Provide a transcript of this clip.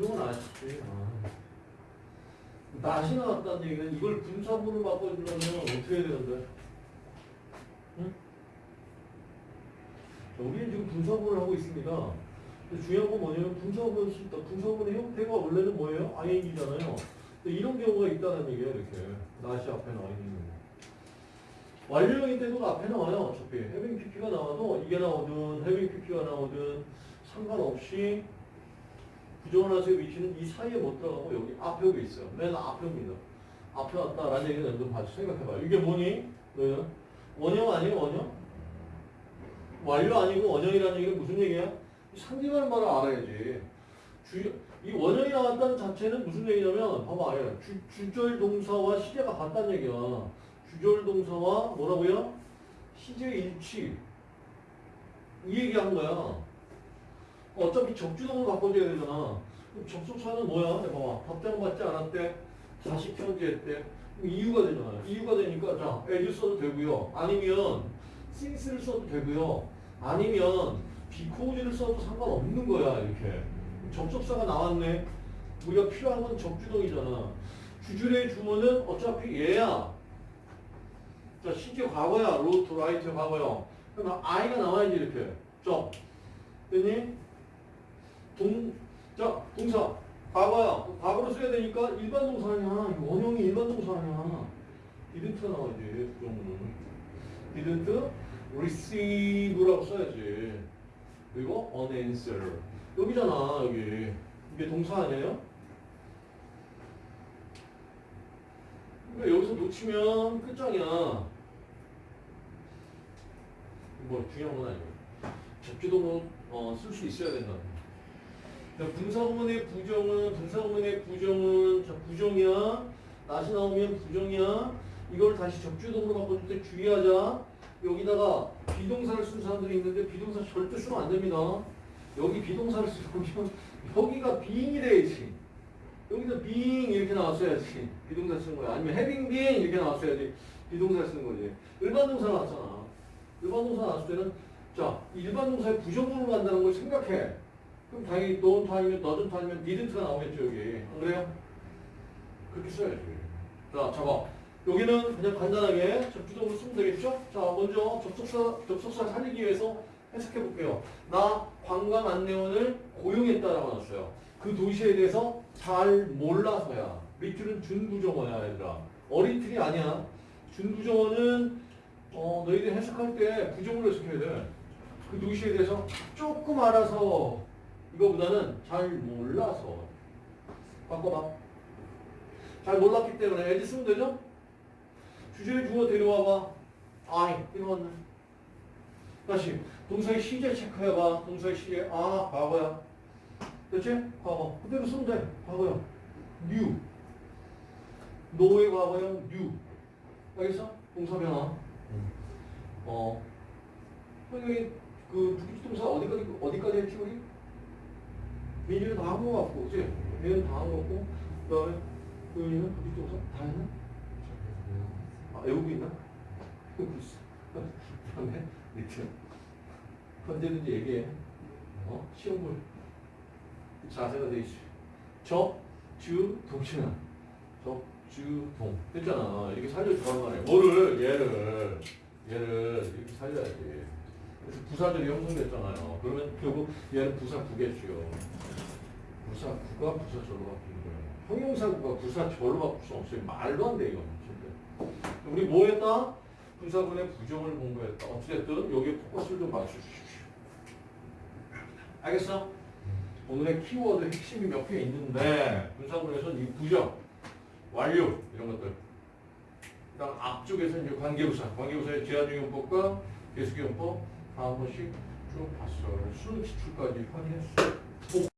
그건 아시지. 아. 낫이 나왔다는 얘기는 이걸 분사구로 바꿔주려면 어떻게 해야 되는데? 응? 자, 우리는 지금 분사구를 하고 있습니다. 중요한 건 뭐냐면 분사구는 쉽다. 분사구의 형태가 원래는 뭐예요? ing잖아요. 이런 경우가 있다는 얘기예요, 이렇게. 낫이 앞에 나와 있는 경우. 완료형일 때도 앞에 나와요, 어차피. 해빙 PP가 나와도 이게 나오든 해빙 PP가 나오든 상관없이 부정원화수의 위치는 이 사이에 못 들어가고 여기 앞에 여기 있어요. 맨 앞에입니다. 앞에 왔다라는 얘기는 여러분 같이 생각해봐. 이게 뭐니? 너희는? 원형 아니에요, 원형? 완료 아니고 원형이라는 얘기는 무슨 얘기야? 상대방 말을 알아야지. 주, 이 원형이 나왔다는 자체는 무슨 얘기냐면, 봐봐, 예. 주, 주절 동사와 시제가 같다는 얘기야. 주절 동사와 뭐라고요? 시제 일치. 이 얘기한 거야. 어차피 적주동을 바꿔줘야 되잖아. 접속사는 뭐야? 네, 봐봐. 답장 받지 않았대. 다시 편지했대. 이유가 되잖아요. 이유가 되니까 자, as 써도 되고요. 아니면 since를 써도 되고요. 아니면 because를 써도 상관없는 거야. 이렇게. 접속사가 나왔네. 우리가 필요한 건 적주동이잖아. 주줄의 주문은 어차피 얘야. 자, 시제 과거야. wrote, write 과거야. 그러면 I가 나와야지 이렇게. 점. 됐니? 동, 자, 동사. 과거야. 과거로 써야 되니까 일반 동사 아니야. 이거 원형이 일반 동사 아니야. didn't 나와야지. 부정문은. didn't receive라고 써야지. 그리고 an answer. 여기잖아, 여기. 이게 동사 아니에요? 그러니까 여기서 놓치면 끝장이야. 뭐 중요한 건 아니고. 접지도 어, 쓸 수 있어야 된다. 자, 분사구문의 부정은 분사구문의 부정은 자, 부정이야. 낫이 나오면 부정이야. 이걸 다시 적주동으로 바꿔줄 때 주의하자. 여기다가 비동사를 쓴 사람들이 있는데 비동사 절대 쓰면 안 됩니다. 여기 비동사를 쓰면 여기가 being이 돼야지. 여기서 being 이렇게 나왔어야지. 비동사 쓴 거야. 아니면 having been 이렇게 나왔어야지. 비동사 쓴 거지. 일반 동사 나왔잖아. 일반 동사 나왔을 때는 자, 일반 동사의 부정문으로 간다는 걸 생각해. 그럼 당연히 don't 아니면 doesn't 아니면 didn't가 나오겠죠, 여기. 안 그래요? 그렇게 써야지. 자, 잡아. 여기는 그냥 간단하게 접주동으로 쓰면 되겠죠? 자, 먼저 접속사, 접속사 살리기 위해서 해석해 볼게요. 나 관광 안내원을 고용했다라고 나왔어요. 그 도시에 대해서 잘 몰라서야. 밑줄은 준부정어야, 얘들아. 어리틀이 아니야. 준부정어는 어, 너희들 해석할 때 부정으로 해석해야 돼. 그 도시에 대해서 조금 알아서 이거보다는 잘 몰라서 바꿔봐. 잘 몰랐기 때문에 애들 쓰면 되죠? 주제를 주어 데려와봐. 아이, 이거 왔네. 다시 동사의 시제 체크해봐. 동사의 시제. 아, 과거야. 됐지? 과거. 그대로 쓰면 돼. 과거야. new. 노의 과거형 new. 알겠어? 동사 변화. 어. 여기 그 부기동사 어디까지 어디까지 했지 우리? 민주는 다한 거 같고, 그치? 얘는 다 한거 같고, 그 다음에 도윤이는 부기동사 다 했나? 아, 외우고 있나? 그 다음에 밑에 언제든지 얘기해. 어? 시험물 자세가 돼 있어. 적, 주, 동치나. 적, 주, 동. 됐잖아. 이렇게 살려주라는 말이야. 뭐를? 얘를. 얘를 이렇게 살려야지. 그래서 부사절이 형성됐잖아요. 그러면 결국 얘는 부사구겠죠. 부사구가 부사절로 바뀌는 거예요. 형용사구가 부사절로 바꿀 수 없어요. 말도 안 돼. 진짜. 우리 뭐 했다? 분사군의 부정을 공부했다. 어찌됐든 여기에 포커스를 좀 맞춰주십시오. 알겠어? 오늘의 키워드 핵심이 몇 개 있는데 분사군에서는 이 부정, 완료 이런 것들 그다음 앞쪽에서 이제 관계부사, 관계부사의 제한중용법과 계수기용법 다 한 번씩 쭉 봤어요. 수능 기출까지 확인했어.